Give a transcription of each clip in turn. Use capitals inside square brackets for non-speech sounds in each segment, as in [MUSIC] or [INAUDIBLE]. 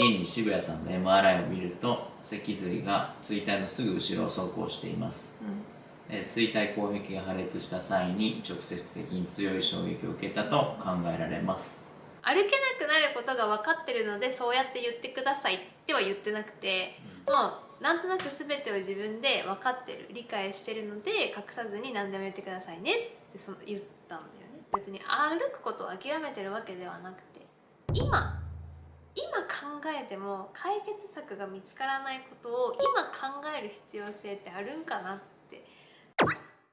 現に渋谷さんの MRI を見ると脊髄が椎体のすぐ後ろを走行しています、え椎体攻撃が破裂した際に直接的に強い衝撃を受けたと考えられます。歩けなくなることが分かってるのでそうやって言ってくださいっては言ってなくてもうなんとなく全てを自分で分かってる理解してるので隠さずに何でも言ってくださいねってその言ったんだよね。別に歩くことを諦めてるわけではなくて今今考えても解決策が見つからないことを今考える必要性ってあるんかなって。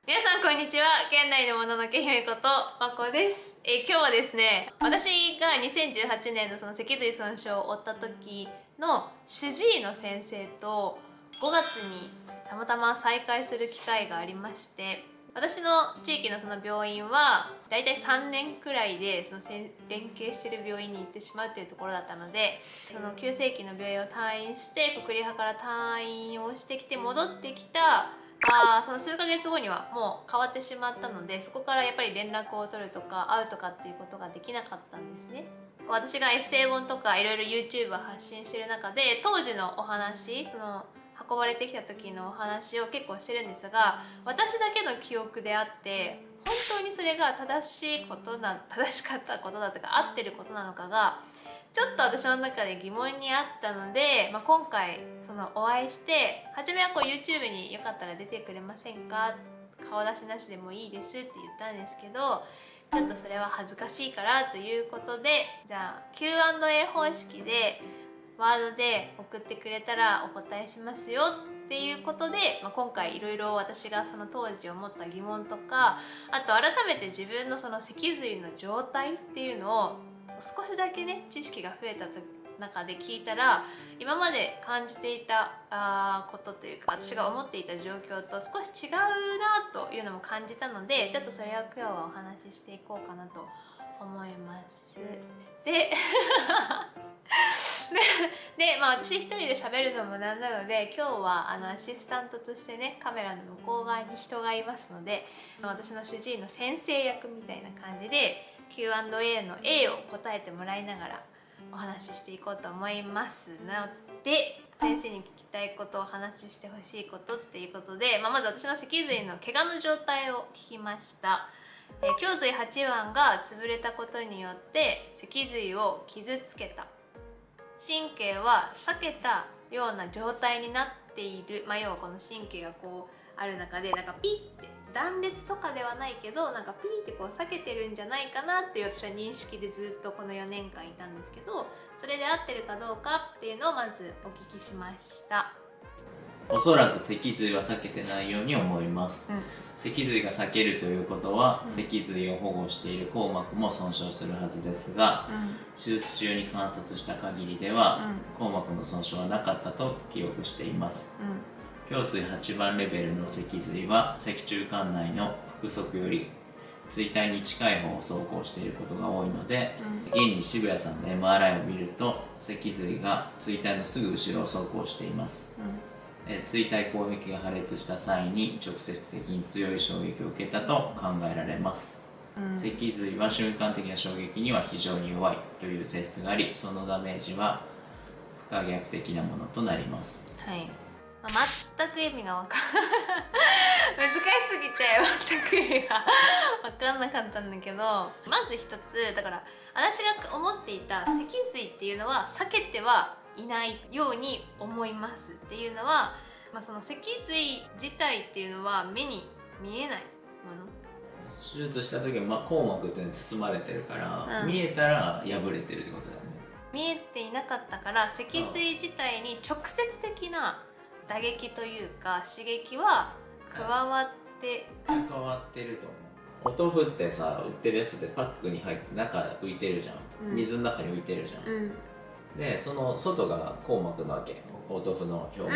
皆さんこんにちは。現代のもののけ姫ことまこです、えー今日はですね私が2018年のその脊髄損傷を負った時の主治医の先生と5月にたまたま再会する機会がありまして私の地域のその病院はだいたい3年くらいでその連携してる病院に行ってしまうっていうところだったのでその急性期の病院を退院して国立派から退院をしてきて戻ってきたあその数ヶ月後にはもう変わってしまったのでそこからやっぱり連絡を取るとか会うとかっていうことができなかったんですね。私がエッセイ本とかいろいろ YouTube を発信してる中で当時のお話その運ばれてきた時のお話を結構してるんですが私だけの記憶であって本当にそれが正しいことな正しかったことだとか合ってることなのかがちょっと私の中で疑問にあったので、まあ、今回そのお会いして初めはこう YouTube によかったら出てくれませんか顔出しなしでもいいですって言ったんですけどちょっとそれは恥ずかしいからということでじゃあ Q&A 方式でワードで送ってくれたらお答えしますよっていうことで、まあ、今回いろいろ私がその当時思った疑問とかあと改めて自分のその脊髄の状態っていうのを少しだけね知識が増えた中で聞いたら今まで感じていたあことというか私が思っていた状況と少し違うなというのも感じたのでちょっとそれを今日はお話ししていこうかなと思います。で [LAUGHS] [LAUGHS] で、まあ、私一人で喋るのもなんなので今日はあのアシスタントとしてねカメラの向こう側に人がいますので私の主治医の先生役みたいな感じで Q&A の A を答えてもらいながらお話ししていこうと思いますので先生に聞きたいことをお話ししてほしいことっていうことで、まあ、まず私の脊髄の怪我の状態を聞きました。えー胸髄8腕が潰れたことによって脊髄を傷つけた神経は避けたような状態になっている、まあ、要はこの神経がこうある中でなんかピッて断裂とかではないけどなんかピーってこう避けてるんじゃないかなっていう私は認識でずっとこの4年間いたんですけどそれで合ってるかどうかっていうのをまずお聞きしました。おそらく脊髄は避けてないように思います。うん。脊髄が避けるということは、うん。脊髄を保護している硬膜も損傷するはずですがうん。手術中に観察した限りでは、硬膜の損傷はなかったと記憶しています。胸椎8番レベルの脊髄は脊柱管内の腹側より椎体に近い方を走行していることが多いので現に渋谷さんの MRI を見ると脊髄が椎体のすぐ後ろを走行していますえー椎体攻撃が破裂した際に直接的に強い衝撃を受けたと考えられます。脊髄は瞬間的な衝撃には非常に弱いという性質がありそのダメージは不可逆的なものとなります。はい、まあ、全く意味がわかん [LAUGHS] 難しすぎて全く意味が分かんなかったんだけどまず一つだから私が思っていた脊髄っていうのは避けてはいないように思いますっていうのは、まあ、その脊髄自体っていうのは目に見えないもの。手術した時は、まあ、硬膜っていうのに包まれてるから、うん。見えたら破れてるってことだよね。見えていなかったから脊髄自体に直接的な打撃というか刺激は加わって変わってると思う。お豆腐ってさ売ってるやつでパックに入って中浮いてるじゃん、うん。水の中に浮いてるじゃん、うんでその外が硬膜なわけ。お豆腐の表面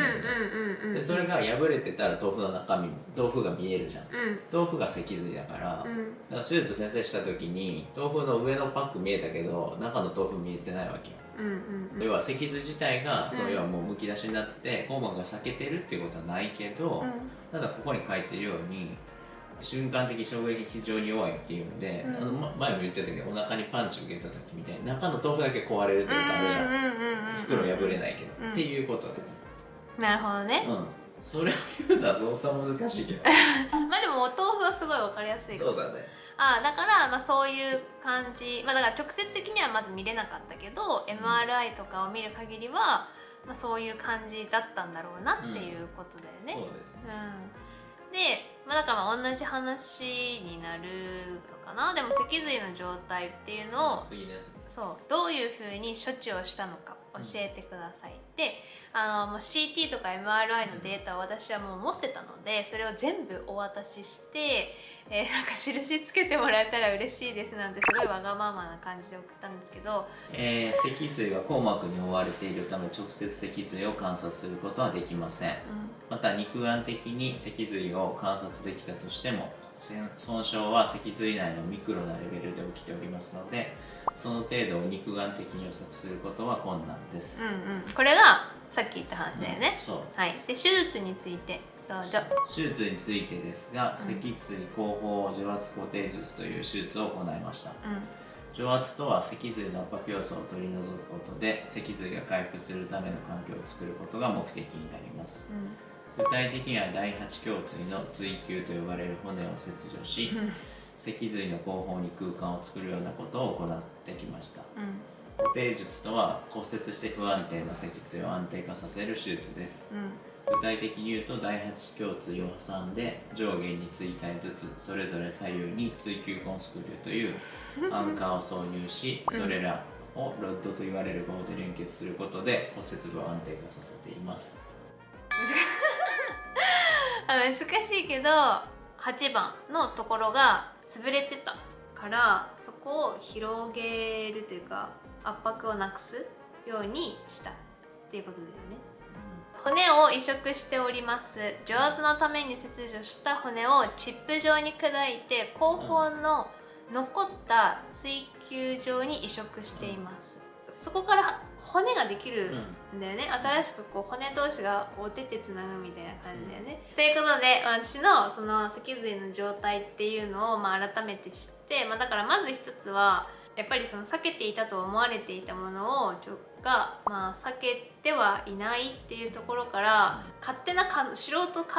が、でそれが破れてたら豆腐の中身豆腐が見えるじゃん。うん。豆腐が脊髄だから,、うん。だから手術先生した時に豆腐の上のパック見えたけど中の豆腐見えてないわけよ。うんうん要は脊髄自体が、うん。その要はもうむき出しになって硬膜が裂けてるっていうことはないけど、ただここに書いてるように瞬間的衝撃非常に弱いっていうので、うん、あの前も言ってたけどお腹にパンチ受けた時みたいに中の豆腐だけ壊れるというかあるじゃん袋破れないけど、うん、っていうことで、なるほどね、うん。それを言うのは相当難しいけど。[LAUGHS] まあでもお豆腐はすごい分かりやすいそうだね。あだから、まあ、そういう感じ、まあ、だから直接的にはまず見れなかったけど、うん、MRI とかを見る限りは、まあ、そういう感じだったんだろうなっていうことだよね。うん、そうですね、うん、で、まあ、だから同じ話になるかな？でも脊髄の状態っていうのを、そうどういうふうに処置をしたのか教えてください、であのもう CT とか MRI のデータを私はもう持ってたのでそれを全部お渡しして、えー、なんか印つけてもらえたら嬉しいですなんてすごいわがままな感じで送ったんですけど、えー、脊髄は硬膜に覆われているため直接脊髄を観察することはできません、うん、また肉眼的に脊髄を観察できたとしても損傷は脊髄内のミクロなレベルで起きておりますのでその程度を肉眼的に予測することは困難です、うんうん、これがさっき言った話だよね、うん、そう。はい。で手術についてどうぞ。手術についてですが、脊椎後方除圧固定術という手術を行いました、うん、除圧とは脊髄の圧迫要素を取り除くことで脊髄が回復するための環境を作ることが目的になります、具体的には第8胸椎の椎球と呼ばれる骨を切除し、脊髄の後方に空間を作るようなことを行ってきました、固定術とは骨折して不安定な脊椎を安定化させる手術です、うん、具体的に言うと第8胸椎を挟んで上下に椎体ずつそれぞれ左右に椎球コンスクリューという [LAUGHS] アンカーを挿入しそれらをロッドと言われる棒で連結することで骨折部を安定化させています。難しいけど8番のところが潰れてたからそこを広げるというか圧迫をなくすようにしたっていうことだよね。骨を移植しております。除圧のために切除した骨をチップ状に砕いて後方の残った追球状に移植していますそこから骨ができるんだよね、うん、新しくこう骨同士がこう出てつなぐみたいな感じだよね、うん、ということで私のその脊髄の状態っていうのをまあ改めて知って、まあ、だからまず一つはやっぱりその避けていたと思われていたものをが、まあ、避けてはいないっていうところから勝手なか素人考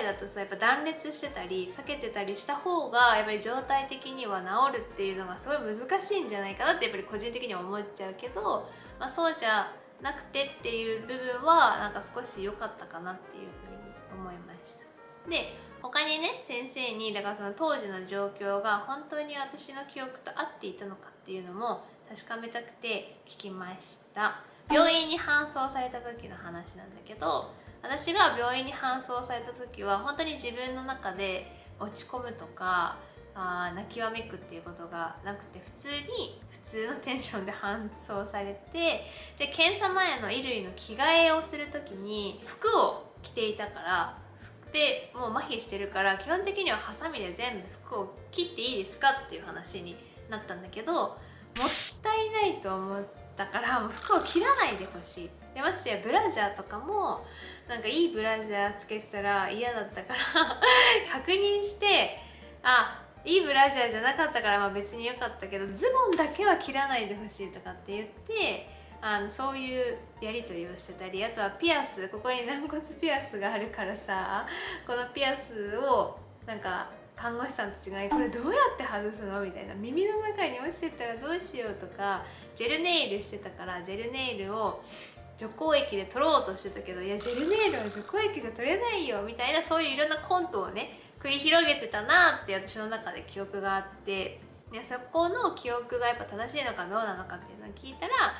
えだとさやっぱ断裂してたり避けてたりした方がやっぱり状態的には治るっていうのがすごい難しいんじゃないかなってやっぱり個人的には思っちゃうけど、まあ、そうじゃなくてっていう部分はなんか少し良かったかなっていうふうに思いました。で他にね先生にだからその当時の状況が本当に私の記憶と合っていたのかっていうのも確かめたくて聞きました。病院に搬送された時の話なんだけど私が病院に搬送された時は本当に自分の中で落ち込むとかあ泣きわめくっていうことがなくて普通に普通のテンションで搬送されてで検査前の衣類の着替えをする時に服を着ていたからでもう麻痺してるから基本的にはハサミで全部服を切っていいですかっていう話になったんだけどもったいないと思ったからもう服を切らないでほしい。でましてやブラジャーとかもなんかいいブラジャーつけてたら嫌だったから [LAUGHS] 確認してあいいブラジャーじゃなかったからまあ別に良かったけどズボンだけは切らないでほしいとかって言ってあのそういうやり取りをしてたりあとはピアスここに軟骨ピアスがあるからさこのピアスをなんか看護師さんたちが「これどうやって外すの?」みたいな耳の中に落ちてたらどうしようとかジェルネイルしてたからジェルネイルを除光液で取ろうとしてたけどいやジェルネイルは除光液じゃ取れないよみたいなそういういろんなコントをね繰り広げてたなって私の中で記憶があってでそこの記憶がやっぱ正しいのかどうなのかっていうのを聞いたら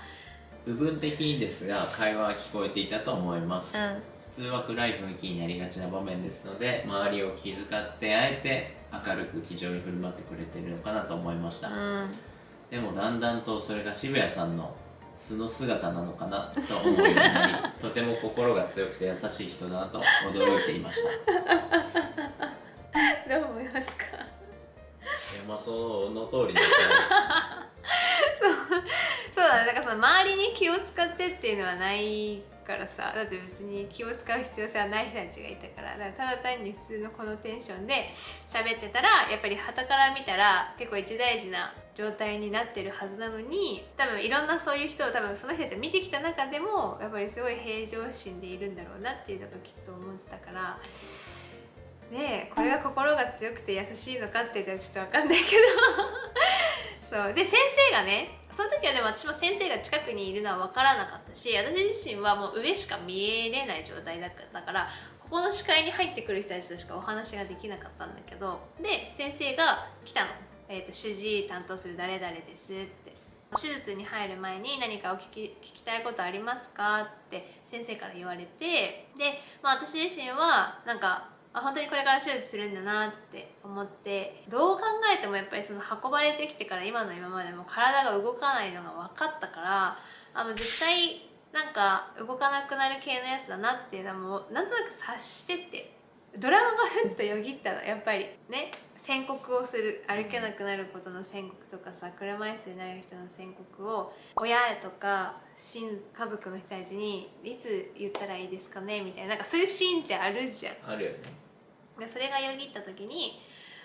部分的にですが会話は聞こえていたと思います、うん、普通は暗い雰囲気になりがちな場面ですので周りを気遣ってあえて明るく気丈に振る舞ってくれてるのかなと思いました、うん、でもだんだんとそれが渋谷さんの素の姿なのかなと思うようになりとても心が強くて優しい人だなと驚いていました。[LAUGHS] どう思いますか？いやまあその通りだと思います。そ [LAUGHS] うそうだねだからその周りに気を使ってっていうのはないからさだって別に気を使う必要性はない人たちがいたからだからただ単に普通のこのテンションで喋ってたらやっぱり旗から見たら結構一大事な状態になってるはずなのに多分いろんなそういう人を多分その人たちを見てきた中でもやっぱりすごい平常心でいるんだろうなっていうのがきっと思ったからでこれが心が強くて優しいのかって言ったらちょっと分かんないけど。[LAUGHS] そう。で先生がねその時はでも私も先生が近くにいるのは分からなかったし私自身はもう上しか見えれない状態だからここの視界に入ってくる人たちとしかお話ができなかったんだけどで先生が来たの「えーと、主治医担当する誰々です」って。手術に入る前に何かお聞き聞きたいことありますかって先生から言われてで、まあ、私自身はなんかあ本当にこれから手術するんだなって思ってどう考えてもやっぱりその運ばれてきてから今の今までも体が動かないのが分かったからあもう絶対なんか動かなくなる系のやつだなっていうのはもうなんとなく察しててドラマがふっとよぎったのやっぱり。ね宣告をする歩けなくなることの宣告とかさ車椅子になる人の宣告を親とか親家族の人たちにいつ言ったらいいですかねみたいななんかそういうシーンってあるじゃん。あるよね。でそれがよぎった時に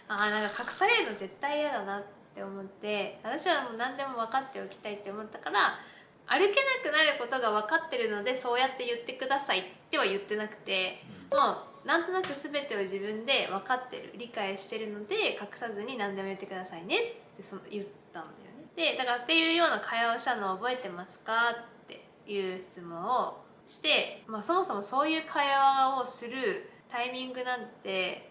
あなんか隠されるの絶対嫌だなって思って私はもう何でも分かっておきたいって思ったから歩けなくなることが分かってるのでそうやって言ってくださいっては言ってなくて、うん、もうなんとなく全てを自分で分かってる理解してるので隠さずに何でも言ってくださいねってその言ったんだよね。でだからっていうような会話をしたのを覚えてますかっていう質問をして、まあ、そもそもそういう会話をするタイミングなんて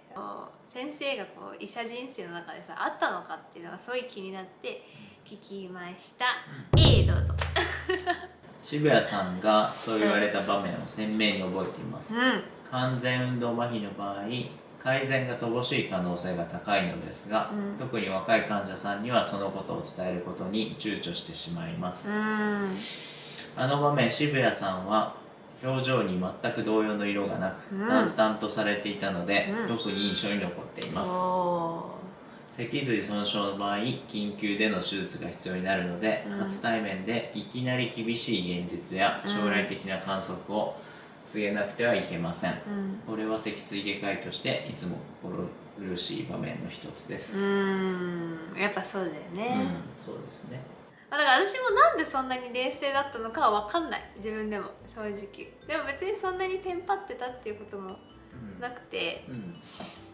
先生がこう医者人生の中でさあったのかっていうのがすごい気になって聞きました、うん、どうぞ。[LAUGHS] 渋谷さんがそう言われた場面を鮮明に覚えています、うん、完全運動麻痺の場合改善が乏しい可能性が高いのですが、うん、特に若い患者さんにはそのことを伝えることに躊躇してしまいます、あの場面渋谷さんは表情に全く同様の色がなく、うん、淡々とされていたので、うん、特に印象に残っています。脊髄損傷の場合緊急での手術が必要になるので、うん、初対面でいきなり厳しい現実や将来的な観測を告げなくてはいけません、これは脊椎外科医としていつも心苦しい場面の一つです。うん。やっぱそうだよね、そうですねだから私もなんでそんなに冷静だったのかは分かんない。自分でも正直。でも別にそんなにテンパってたっていうこともなくて、うん、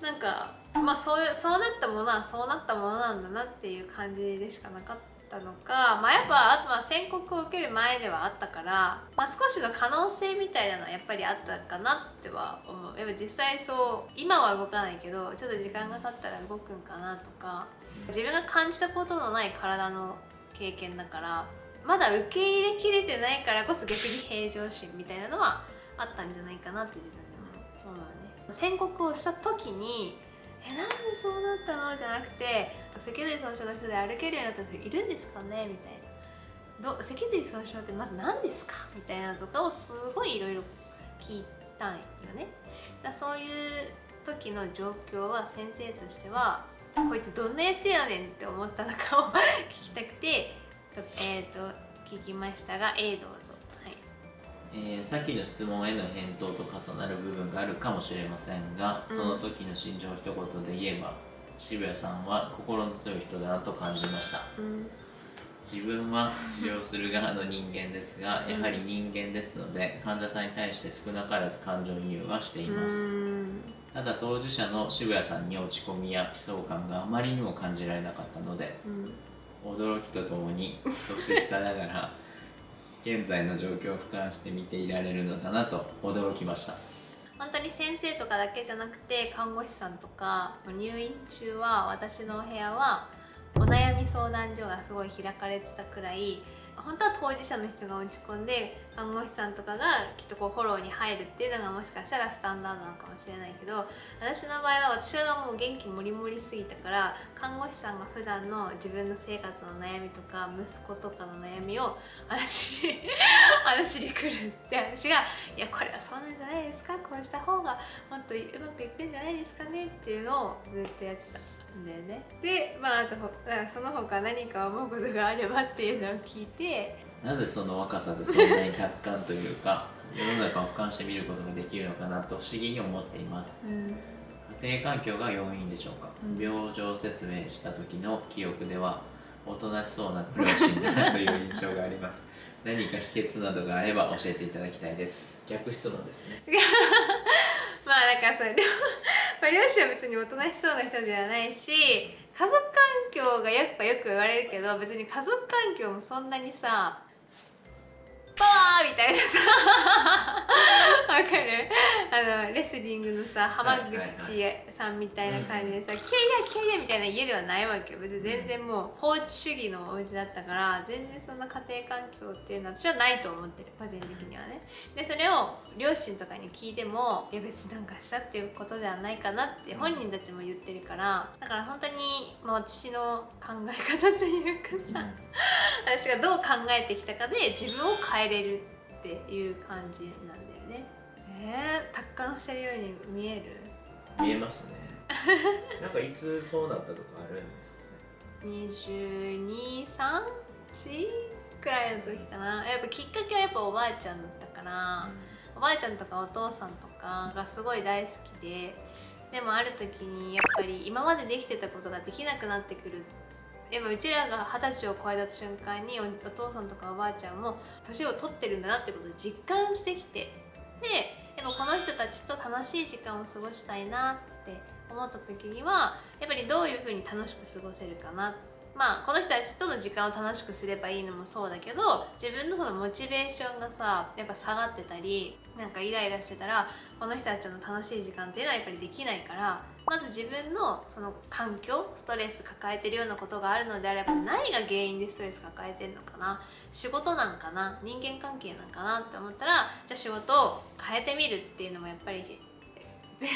なんかまあそうそうなったものはそうなったものなんだなっていう感じでしかなかったのか。まあやっぱあとは宣告を受ける前ではあったから、まあ、少しの可能性みたいなのはやっぱりあったかなっては思う。やっぱ実際そう今は動かないけどちょっと時間が経ったら動くんかなとか。自分が感じたことのない体の経験だからまだ受け入れきれてないからこそ逆に平常心みたいなのはあったんじゃないかなって自分でも。そうだね。宣告をした時にえなんでそうなったの？じゃなくて脊髄損傷の人で歩けるようになった人いるんですかね？みたいな。ど脊髄損傷ってまず何ですか？みたいなとかをすごいいろいろ聞いたんよね。だそういう時の状況は先生としてはこいつどんなやつやねんって思ったのかを聞きたくてえっ、ー、と聞きましたが A どうぞ。えー、さっきの質問への返答と重なる部分があるかもしれませんが、うん、その時の心情一言で言えば渋谷さんは心の強い人だなと感じました、うん、自分は治療する側の人間ですが、やはり人間ですので患者さんに対して少なからず感情移入はしています、ただ当事者の渋谷さんに落ち込みや悲壮感があまりにも感じられなかったので、うん、驚きとともに年下ながら [LAUGHS] 現在の状況を俯瞰して見ていられるのだなと驚きました。本当に先生とかだけじゃなくて看護師さんとか入院中は私のお部屋はお悩み相談所がすごい開かれてたくらい本当は当事者の人が落ち込んで看護師さんとかがきっとこうフォローに入るっていうのがもしかしたらスタンダードなのかもしれないけど私の場合は私がもう元気もりもりすぎたから看護師さんが普段の自分の生活の悩みとか息子とかの悩みを私に [LAUGHS] 話に来るって私が「いやこれはそうなんじゃないですかこうした方がもっとうまくいくんじゃないですかね」っていうのをずっとやってた。だよね。でまああとその他何か思うことがあればっていうのを聞いて。なぜその若さでそんなに達観というか [LAUGHS] 世の中を俯瞰して見ることができるのかなと不思議に思っています、うん。家庭環境が要因でしょうか、うん。病状説明した時の記憶ではおとなしそうな両親だなという印象があります。[LAUGHS] 何か秘訣などがあれば教えていただきたいです。逆質問ですね。[LAUGHS] まあだからそれ両まあ両親は別におとなしそうな人ではないし家族環境がやっぱよく言われるけど別に家族環境もそんなにさバーみたいなさ。[LAUGHS] わかる？あのレスリングのさ浜口さんみたいな感じでさ「キャイヤキャイヤ」みたいな家ではないわけよ。別に全然もう法治主義のお家だったから全然そんな家庭環境っていうのは私はないと思ってる。個人的にはね。でそれを両親とかに聞いてもいや別になんかしたっていうことではないかなって本人たちも言ってるからだから本当に、まあ、私の考え方というかさ、私がどう考えてきたかで自分を変えれるっていう感じなんだよね。えー、達観してるように見える？見えますね。[LAUGHS] なんかいつそうなったとかあるんですかね？2234くらいの時かな。やっぱきっかけはやっぱおばあちゃんだったから、おばあちゃんとかお父さんとかがすごい大好きででもある時にやっぱり今までできてたことができなくなってくるやっぱうちらが二十歳を超えた瞬間にお父さんとかおばあちゃんも年を取ってるんだなってことを実感してきて。ででもこの人たちと楽しい時間を過ごしたいなって思った時にはやっぱりどういうふうに楽しく過ごせるかなってまあこの人たちとの時間を楽しくすればいいのもそうだけど自分のそのモチベーションがさやっぱ下がってたりなんかイライラしてたらこの人たちの楽しい時間っていうのはやっぱりできないからまず自分のその環境ストレス抱えてるようなことがあるのであれば何が原因でストレス抱えてるのかな仕事なんかな人間関係なんかなって思ったらじゃあ仕事を変えてみるっていうのもやっぱりで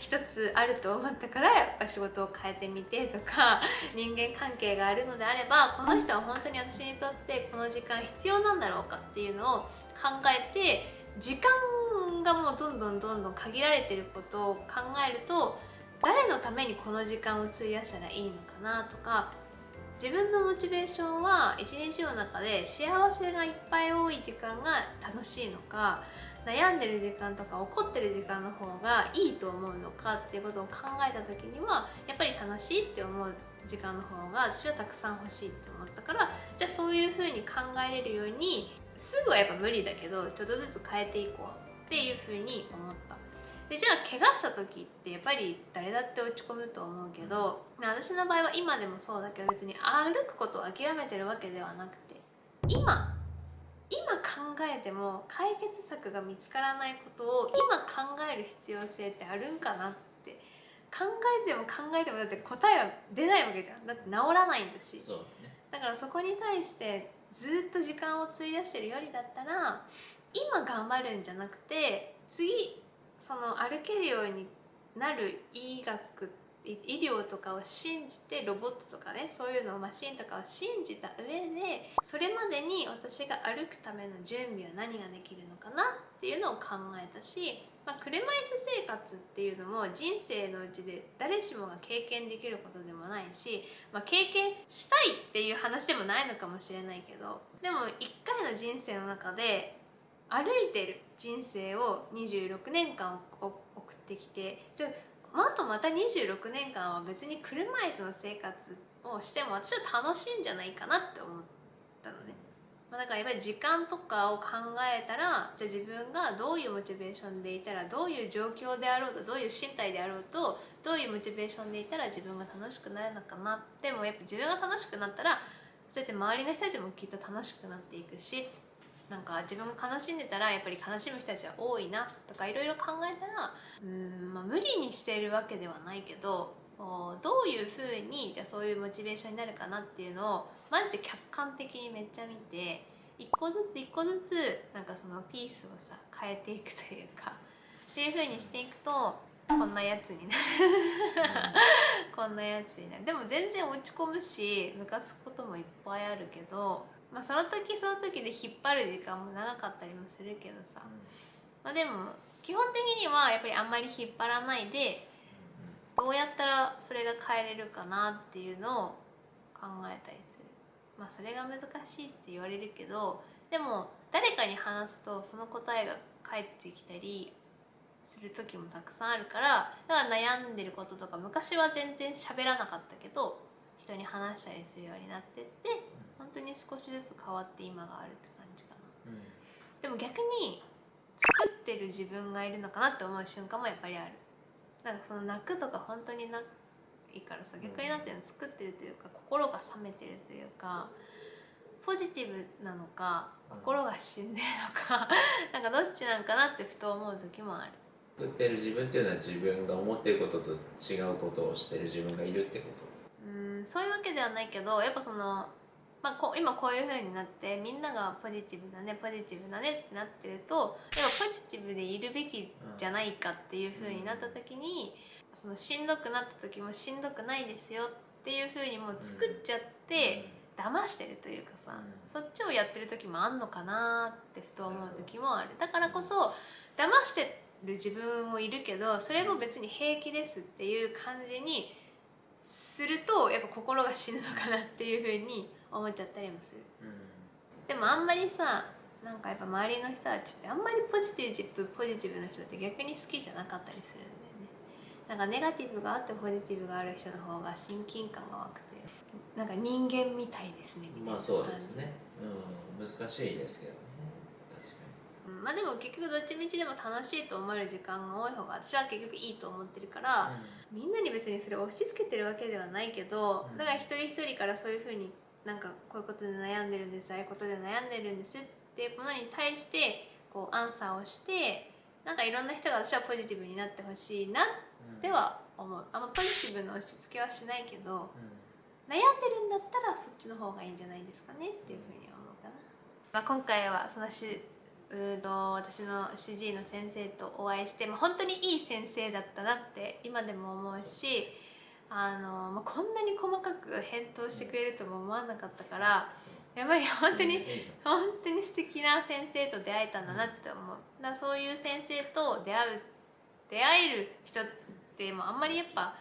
一つあると思ったからやっぱ仕事を変えてみてとか人間関係があるのであればこの人は本当に私にとってこの時間必要なんだろうかっていうのを考えて時間がもうどんどんどんどん限られてることを考えると誰のためにこの時間を費やしたらいいのかなとか自分のモチベーションは一日の中で幸せがいっぱい多い時間が楽しいのか悩んでる時間とか怒ってる時間の方がいいと思うのかっていうことを考えた時にはやっぱり楽しいって思う時間の方が私はたくさん欲しいって思ったからじゃあそういうふうに考えれるようにすぐはやっぱ無理だけどちょっとずつ変えていこうっていうふうに思った。でじゃあ怪我した時ってやっぱり誰だって落ち込むと思うけど私の場合は今でもそうだけど別に歩くことを諦めてるわけではなくて今今考えても解決策が見つからないことを今考える必要性ってあるんかなって考えても考えてもだって答えは出ないわけじゃん。だって治らないんだし。そうね。だからそこに対してずっと時間を費やしてるよりだったら今頑張るんじゃなくて次その歩けるようになる医学い医療とかを信じてロボットとかねそういうのをマシンとかを信じた上でそれまでに私が歩くための準備は何ができるのかなっていうのを考えたし、まあ、車椅子生活っていうのも人生のうちで誰しもが経験できることでもないし、まあ、経験したいっていう話でもないのかもしれないけどでも一回の人生の中で歩いてる人生を26年間送ってきてじゃああとまた26年間は別に車椅子の生活をしても私は楽しいんじゃないかなって思ったのね、まあ、だからやっぱり時間とかを考えたらじゃあ自分がどういうモチベーションでいたらどういう状況であろうとどういう身体であろうとどういうモチベーションでいたら自分が楽しくなるのかなでもやっぱ自分が楽しくなったらそうやって周りの人たちもきっと楽しくなっていくしなんか自分が悲しんでたらやっぱり悲しむ人たちは多いなとかいろいろ考えたらうん、まあ、無理にしているわけではないけどどういうふうにじゃあそういうモチベーションになるかなっていうのをマジで客観的にめっちゃ見て一個ずつ一個ずつなんかそのピースをさ変えていくというかっていうふうにしていくとこんなやつになる。[LAUGHS] こんなやつになる。でも全然落ち込むしムカつくこともいっぱいあるけどまあ、その時その時で引っ張る時間も長かったりもするけどさ、まあ、でも基本的にはやっぱりあんまり引っ張らないでどうやったらそれが変えれるかなっていうのを考えたりする。まあそれが難しいって言われるけどでも誰かに話すとその答えが返ってきたりする時もたくさんあるからだから悩んでることとか昔は全然喋らなかったけど人に話したりするようになってって本当に少しずつ変わって今があるって感じかな、うん、でも逆に作ってる自分がいるのかなって思う瞬間もやっぱりある。なんかその泣くとか本当にないからさ逆になってるの作ってるというか心が冷めてるというかポジティブなのか心が死んでるのか [LAUGHS] なんかどっちなんかなってふと思う時もある。作ってる自分っていうのは自分が思ってることと違うことをしてる自分がいるってこと。うんそういうわけではないけどやっぱそのまあ、こ今こういう風になってみんながポジティブだねポジティブだねってなってるとやっぱポジティブでいるべきじゃないかっていう風になった時に、うん、そのしんどくなった時もしんどくないですよっていう風にもう作っちゃって、騙してるというかさ、うん、そっちをやってる時もあんのかなってふと思う時もある。だからこそ騙してる自分もいるけどそれも別に平気ですっていう感じにするとやっぱ心が死ぬのかなっていうふうに思っちゃったりもする、うん、でもあんまりさなんかやっぱ周りの人たちってあんまりポジティブポジティブな人って逆に好きじゃなかったりするんだよね。なんかネガティブがあってポジティブがある人の方が親近感が湧くという。なんか人間みたいですねみたいなまあそうですね。うん。難しいですけどねまあでも結局どっちみちでも楽しいと思える時間が多い方が私は結局いいと思ってるから、うん、みんなに別にそれを押し付けてるわけではないけど、うん、だから一人一人からそういうふうになんかこういうことで悩んでるんですああいうことで悩んでるんですっていうものに対してこうアンサーをしてなんかいろんな人が私はポジティブになってほしいなっては思う、あんまポジティブの押し付けはしないけど、うん、悩んでるんだったらそっちの方がいいんじゃないですかねっていうふうに思うかな、まあ、今回はそのしうと私の主治医の先生とお会いして、まあ、本当にいい先生だったなって今でも思うしあの、まあ、こんなに細かく返答してくれるとも思わなかったからやっぱり本当に本当に素敵な先生と出会えたんだなって思う。だそういう先生と出会う出会える人ってもあんまりやっぱ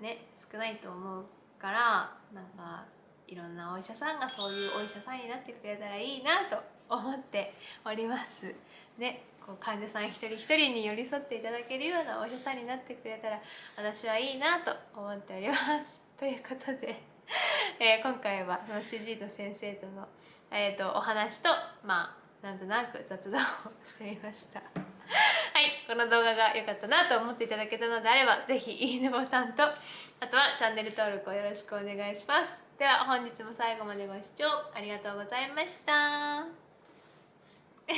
ね少ないと思うからなんかいろんなお医者さんがそういうお医者さんになってくれたらいいなと思っております。ねこう患者さん一人一人に寄り添っていただけるようなお医者さんになってくれたら私はいいなと思っております。[LAUGHS] ということで、[LAUGHS] えー、今回はその主治医の先生との、えーと、お話とまあなんとなく雑談をしてみました。[LAUGHS] はいこの動画が良かったなと思っていただけたのであれば是非いいねボタンとあとはチャンネル登録をよろしくお願いします。では本日も最後までご視聴ありがとうございました。Yo